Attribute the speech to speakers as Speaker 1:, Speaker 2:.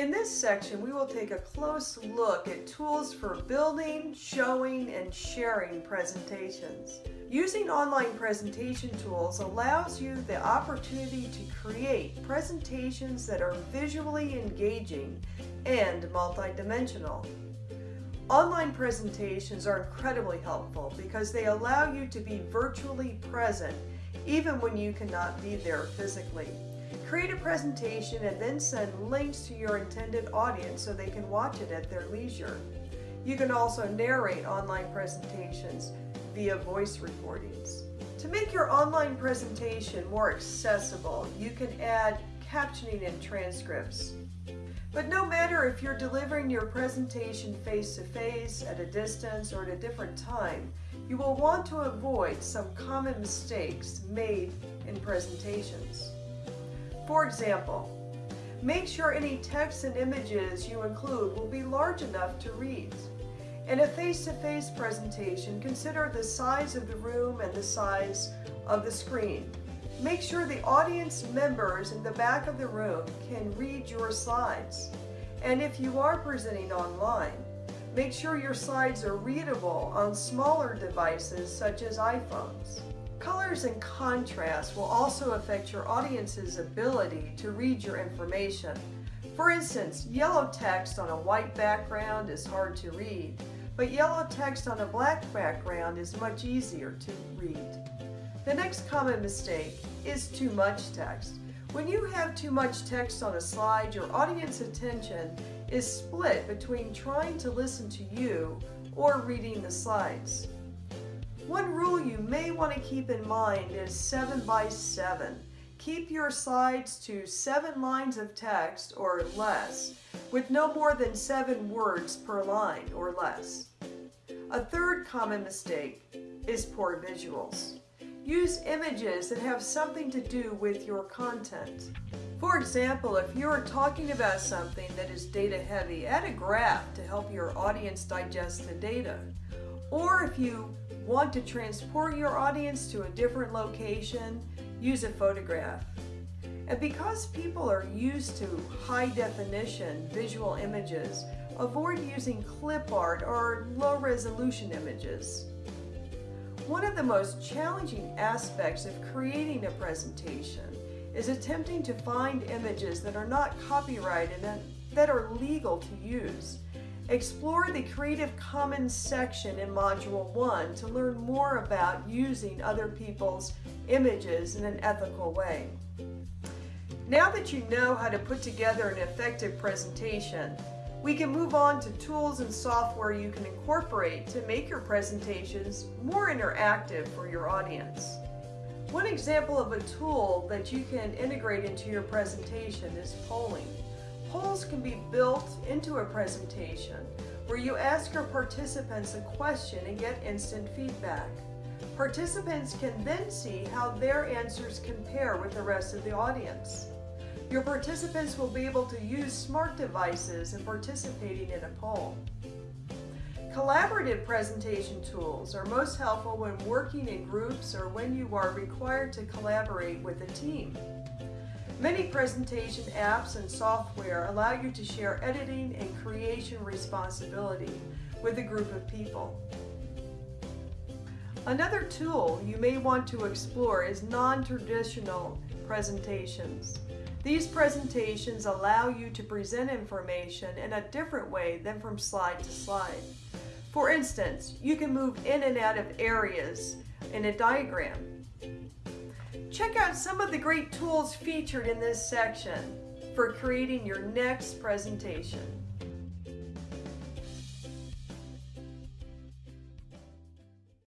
Speaker 1: In this section, we will take a close look at tools for building, showing, and sharing presentations. Using online presentation tools allows you the opportunity to create presentations that are visually engaging and multidimensional. Online presentations are incredibly helpful because they allow you to be virtually present even when you cannot be there physically. Create a presentation and then send links to your intended audience so they can watch it at their leisure. You can also narrate online presentations via voice recordings. To make your online presentation more accessible, you can add captioning and transcripts. But no matter if you're delivering your presentation face-to-face, -face, at a distance, or at a different time, you will want to avoid some common mistakes made in presentations. For example, make sure any text and images you include will be large enough to read. In a face-to-face -face presentation, consider the size of the room and the size of the screen. Make sure the audience members in the back of the room can read your slides. And if you are presenting online, make sure your slides are readable on smaller devices such as iPhones. Colors and contrast will also affect your audience's ability to read your information. For instance, yellow text on a white background is hard to read, but yellow text on a black background is much easier to read. The next common mistake is too much text. When you have too much text on a slide, your audience attention is split between trying to listen to you or reading the slides. One rule you may want to keep in mind is 7 by 7. Keep your slides to 7 lines of text or less, with no more than 7 words per line or less. A third common mistake is poor visuals. Use images that have something to do with your content. For example, if you're talking about something that is data heavy, add a graph to help your audience digest the data. Or if you want to transport your audience to a different location, use a photograph. And because people are used to high definition visual images, avoid using clip art or low resolution images. One of the most challenging aspects of creating a presentation is attempting to find images that are not copyrighted and that are legal to use. Explore the Creative Commons section in Module 1 to learn more about using other people's images in an ethical way. Now that you know how to put together an effective presentation, we can move on to tools and software you can incorporate to make your presentations more interactive for your audience. One example of a tool that you can integrate into your presentation is polling. Polls can be built into a presentation where you ask your participants a question and get instant feedback. Participants can then see how their answers compare with the rest of the audience. Your participants will be able to use smart devices in participating in a poll. Collaborative presentation tools are most helpful when working in groups or when you are required to collaborate with a team. Many presentation apps and software allow you to share editing and creation responsibility with a group of people. Another tool you may want to explore is non-traditional presentations. These presentations allow you to present information in a different way than from slide to slide. For instance, you can move in and out of areas in a diagram Check out some of the great tools featured in this section for creating your next presentation.